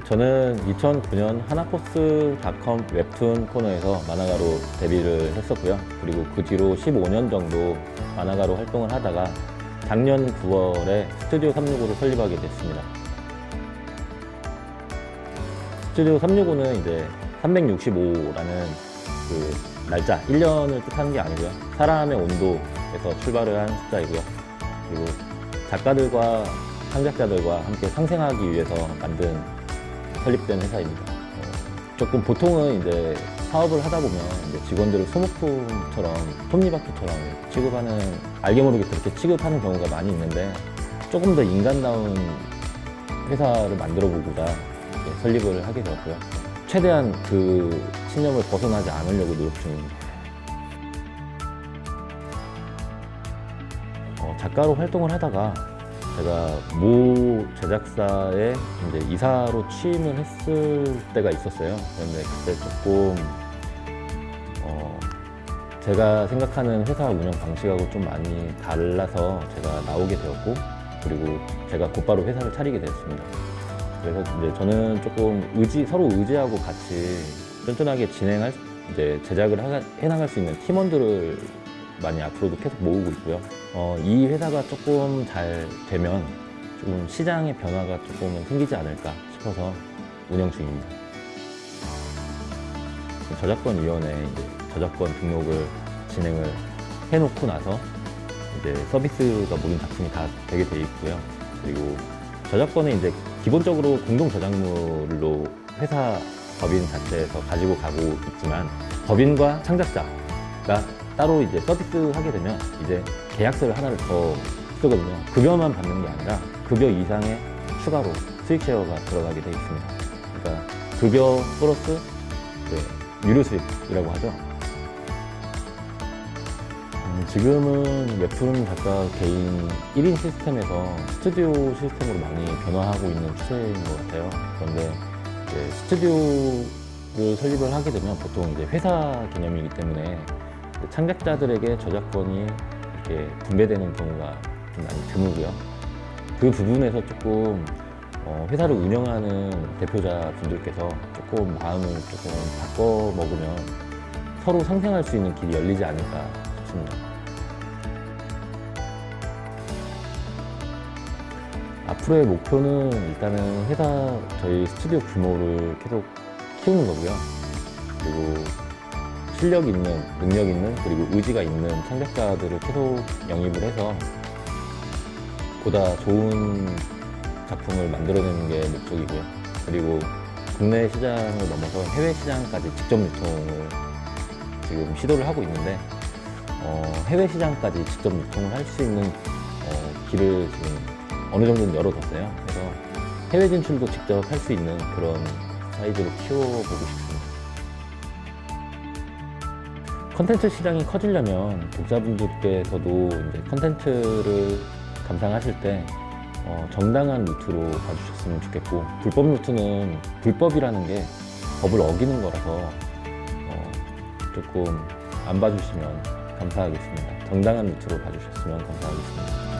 저는 2009년 하나코스닷컴 웹툰 코너에서 만화가로 데뷔를 했었고요. 그리고 그 뒤로 15년 정도 만화가로 활동을 하다가 작년 9월에 스튜디오 365를 설립하게 됐습니다. 스튜디오 365는 이제 365라는 그 날짜, 1년을 뜻하는 게 아니고요. 사람의 온도에서 출발을 한 숫자이고요. 그리고 작가들과 창작자들과 함께 상생하기 위해서 만든 설립된 회사입니다. 어, 조금 보통은 이제 사업을 하다 보면 이제 직원들을 소모품처럼 톱니바퀴처럼 취급하는 알게 모르게 그렇게 취급하는 경우가 많이 있는데 조금 더 인간다운 회사를 만들어 보고자 설립을 하게 되었고요. 최대한 그 신념을 벗어나지 않으려고 노력 중입니다. 어, 작가로 활동을 하다가 제가 모 제작사에 이제 이사로 취임을 했을 때가 있었어요. 그런데 그때 조금 어, 제가 생각하는 회사 운영 방식하고 좀 많이 달라서 제가 나오게 되었고 그리고 제가 곧바로 회사를 차리게 되었습니다. 그래서 이제 저는 조금 의지 서로 의지하고 같이 쫀쫀하게 진행할 이제 제작을 하- 해나갈 수 있는 팀원들을 많이 앞으로도 계속 모으고 있고요. 어, 이 회사가 조금 잘 되면 조금 시장의 변화가 조금은 생기지 않을까 싶어서 운영 중입니다. 저작권위원회에 저작권 등록을 진행을 해놓고 나서 이제 서비스가 모든 작품이 다 되게 돼 있고요. 그리고 저작권은 이제 기본적으로 공동 저작물로 회사 법인 자체에서 가지고 가고 있지만 법인과 창작자가 따로 이제 서비스 하게 되면 이제 계약서를 하나를 더 쓰거든요. 급여만 받는 게 아니라 급여 이상의 추가로 수익 쉐어가 들어가게 돼 있습니다. 그러니까 급여 플러스 그 유료 수익이라고 하죠. 음, 지금은 웹툰 작가 개인 1인 시스템에서 스튜디오 시스템으로 많이 변화하고 있는 추세인 것 같아요. 그런데 스튜디오를 설립을 하게 되면 보통 이제 회사 개념이기 때문에 창작자들에게 저작권이 이렇게 분배되는 경우가 좀 많이 드물고요. 그 부분에서 조금 어, 회사를 운영하는 대표자 분들께서 조금 마음을 조금 바꿔 먹으면 서로 상생할 수 있는 길이 열리지 않을까 싶습니다. 앞으로의 목표는 일단은 회사 저희 스튜디오 규모를 계속 키우는 거고요. 그리고 실력 있는, 능력 있는, 그리고 의지가 있는 창작자들을 계속 영입을 해서 보다 좋은 작품을 만들어내는 게 목적이고요. 그리고 국내 시장을 넘어서 해외 시장까지 직접 유통을 지금 시도를 하고 있는데 어, 해외 시장까지 직접 유통을 할 수 있는 어, 길을 지금 어느 정도는 열어뒀어요. 그래서 해외 진출도 직접 할 수 있는 그런 사이즈로 키워보고 싶습니다. 컨텐츠 시장이 커지려면 독자분들께서도 이제 컨텐츠를 감상하실 때 어, 정당한 루트로 봐주셨으면 좋겠고 불법 루트는 불법이라는 게 법을 어기는 거라서 어, 조금 안 봐주시면 감사하겠습니다. 정당한 루트로 봐주셨으면 감사하겠습니다.